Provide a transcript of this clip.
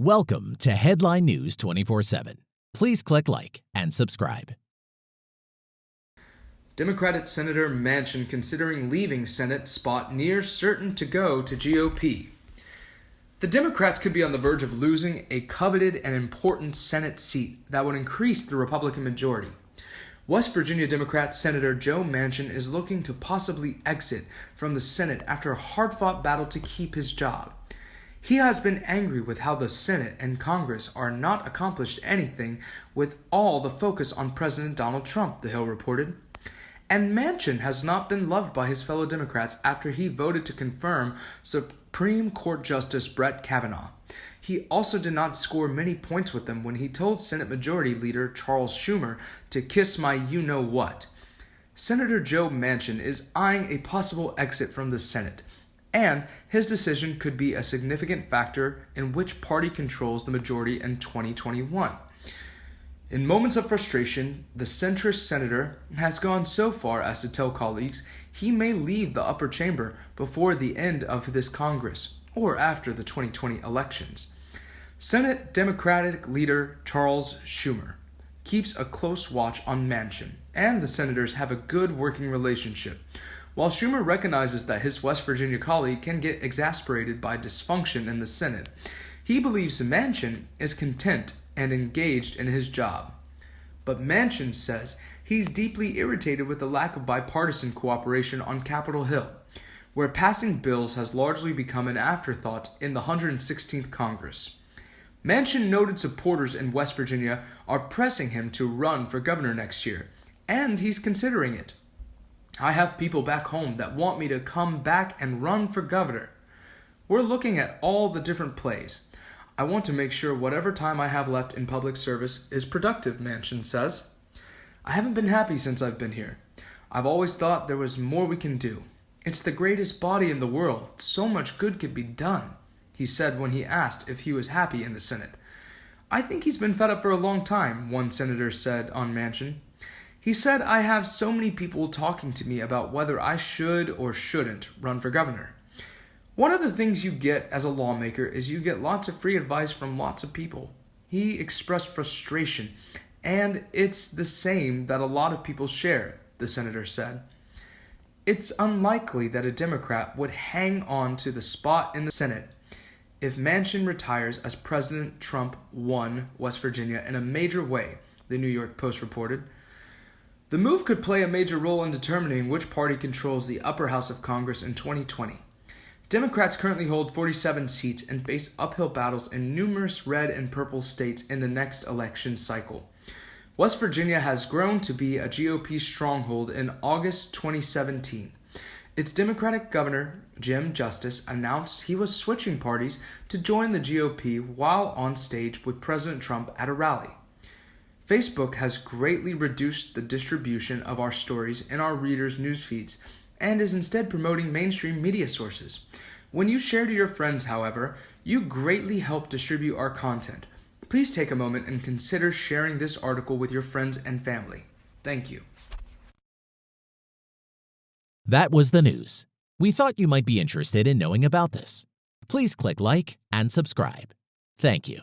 Welcome to Headline News 24 7. Please click like and subscribe. Democratic Senator Manchin considering leaving Senate spot near certain to go to GOP. The Democrats could be on the verge of losing a coveted and important Senate seat that would increase the Republican majority. West Virginia Democrat Senator Joe Manchin is looking to possibly exit from the Senate after a hard fought battle to keep his job. He has been angry with how the Senate and Congress are not accomplished anything with all the focus on President Donald Trump, the Hill reported. And Manchin has not been loved by his fellow Democrats after he voted to confirm Supreme Court Justice Brett Kavanaugh. He also did not score many points with them when he told Senate Majority Leader Charles Schumer to kiss my you know what. Senator Joe Manchin is eyeing a possible exit from the Senate and his decision could be a significant factor in which party controls the majority in 2021. In moments of frustration, the centrist senator has gone so far as to tell colleagues he may leave the upper chamber before the end of this Congress or after the 2020 elections. Senate Democratic leader Charles Schumer keeps a close watch on Manchin, and the senators have a good working relationship, while Schumer recognizes that his West Virginia colleague can get exasperated by dysfunction in the Senate, he believes Manchin is content and engaged in his job. But Manchin says he's deeply irritated with the lack of bipartisan cooperation on Capitol Hill, where passing bills has largely become an afterthought in the 116th Congress. Manchin noted supporters in West Virginia are pressing him to run for governor next year, and he's considering it. I have people back home that want me to come back and run for governor. We're looking at all the different plays. I want to make sure whatever time I have left in public service is productive, Manchin says. I haven't been happy since I've been here. I've always thought there was more we can do. It's the greatest body in the world. So much good could be done, he said when he asked if he was happy in the Senate. I think he's been fed up for a long time, one senator said on Manchin. He said, I have so many people talking to me about whether I should or shouldn't run for governor. One of the things you get as a lawmaker is you get lots of free advice from lots of people. He expressed frustration, and it's the same that a lot of people share, the senator said. It's unlikely that a Democrat would hang on to the spot in the Senate if Manchin retires as President Trump won West Virginia in a major way, the New York Post reported. The move could play a major role in determining which party controls the upper house of Congress in 2020. Democrats currently hold 47 seats and face uphill battles in numerous red and purple states in the next election cycle. West Virginia has grown to be a GOP stronghold in August 2017. Its Democratic governor, Jim Justice, announced he was switching parties to join the GOP while on stage with President Trump at a rally. Facebook has greatly reduced the distribution of our stories in our readers' news feeds and is instead promoting mainstream media sources. When you share to your friends, however, you greatly help distribute our content. Please take a moment and consider sharing this article with your friends and family. Thank you. That was the news. We thought you might be interested in knowing about this. Please click like and subscribe. Thank you.